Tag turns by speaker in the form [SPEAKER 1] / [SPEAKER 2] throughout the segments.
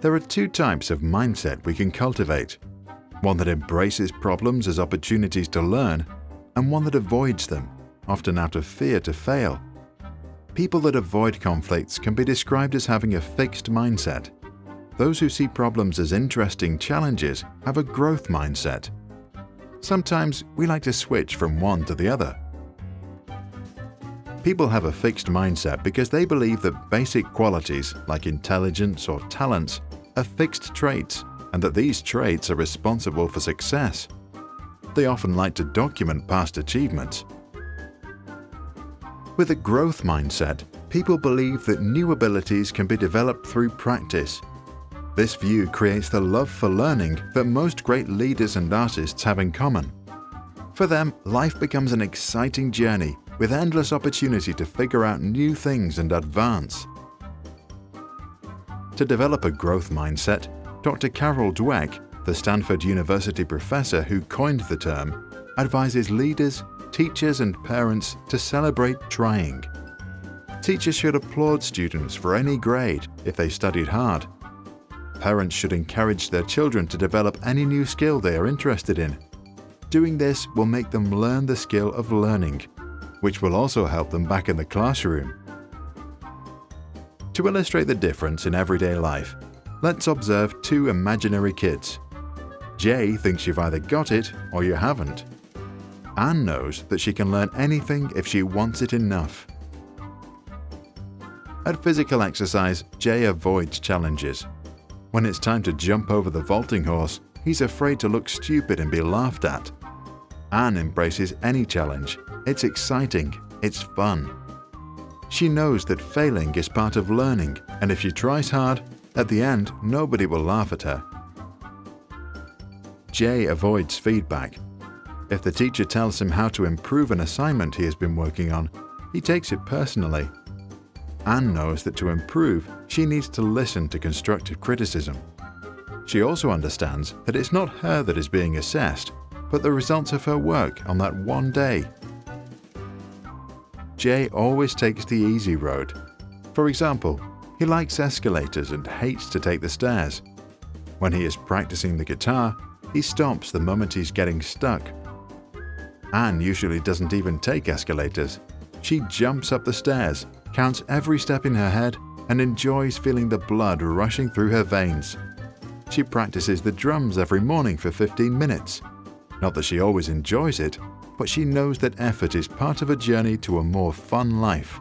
[SPEAKER 1] There are two types of mindset we can cultivate. One that embraces problems as opportunities to learn, and one that avoids them, often out of fear to fail. People that avoid conflicts can be described as having a fixed mindset. Those who see problems as interesting challenges have a growth mindset. Sometimes we like to switch from one to the other. People have a fixed mindset because they believe that basic qualities like intelligence or talents are fixed traits and that these traits are responsible for success. They often like to document past achievements. With a growth mindset, people believe that new abilities can be developed through practice. This view creates the love for learning that most great leaders and artists have in common. For them, life becomes an exciting journey with endless opportunity to figure out new things and advance. To develop a growth mindset, Dr. Carol Dweck, the Stanford University professor who coined the term, advises leaders, teachers and parents to celebrate trying. Teachers should applaud students for any grade if they studied hard. Parents should encourage their children to develop any new skill they are interested in. Doing this will make them learn the skill of learning, which will also help them back in the classroom. To illustrate the difference in everyday life, let's observe two imaginary kids. Jay thinks you've either got it or you haven't. Anne knows that she can learn anything if she wants it enough. At physical exercise, Jay avoids challenges. When it's time to jump over the vaulting horse, he's afraid to look stupid and be laughed at. Anne embraces any challenge. It's exciting, it's fun. She knows that failing is part of learning, and if she tries hard, at the end nobody will laugh at her. Jay avoids feedback. If the teacher tells him how to improve an assignment he has been working on, he takes it personally. Anne knows that to improve, she needs to listen to constructive criticism. She also understands that it's not her that is being assessed, but the results of her work on that one day. Jay always takes the easy road. For example, he likes escalators and hates to take the stairs. When he is practicing the guitar, he stops the moment he's getting stuck. Anne usually doesn't even take escalators. She jumps up the stairs, counts every step in her head, and enjoys feeling the blood rushing through her veins. She practices the drums every morning for 15 minutes. Not that she always enjoys it, but she knows that effort is part of a journey to a more fun life.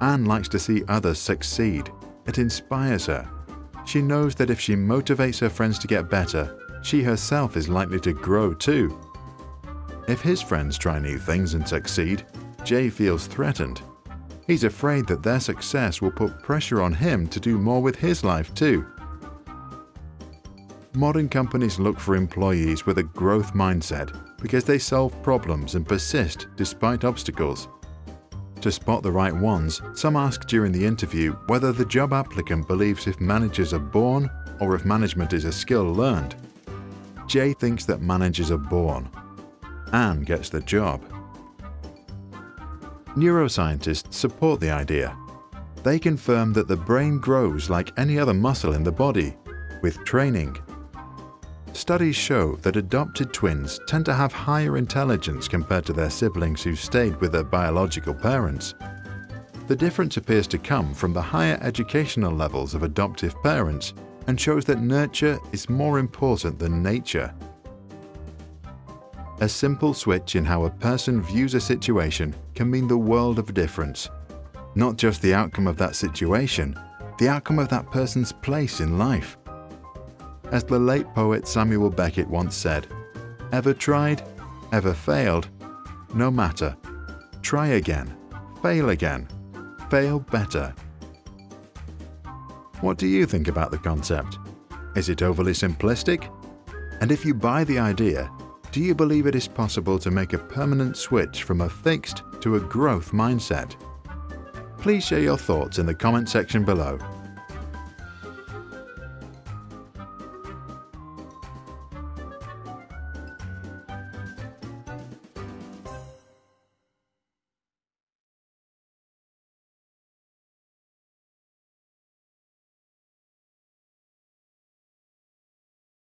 [SPEAKER 1] Anne likes to see others succeed. It inspires her. She knows that if she motivates her friends to get better, she herself is likely to grow too. If his friends try new things and succeed, Jay feels threatened. He's afraid that their success will put pressure on him to do more with his life too. Modern companies look for employees with a growth mindset because they solve problems and persist despite obstacles. To spot the right ones, some ask during the interview whether the job applicant believes if managers are born or if management is a skill learned. Jay thinks that managers are born. Anne gets the job. Neuroscientists support the idea. They confirm that the brain grows like any other muscle in the body, with training, Studies show that adopted twins tend to have higher intelligence compared to their siblings who stayed with their biological parents. The difference appears to come from the higher educational levels of adoptive parents and shows that nurture is more important than nature. A simple switch in how a person views a situation can mean the world of difference. Not just the outcome of that situation, the outcome of that person's place in life. As the late poet Samuel Beckett once said, Ever tried? Ever failed? No matter. Try again. Fail again. Fail better. What do you think about the concept? Is it overly simplistic? And if you buy the idea, do you believe it is possible to make a permanent switch from a fixed to a growth mindset? Please share your thoughts in the comment section below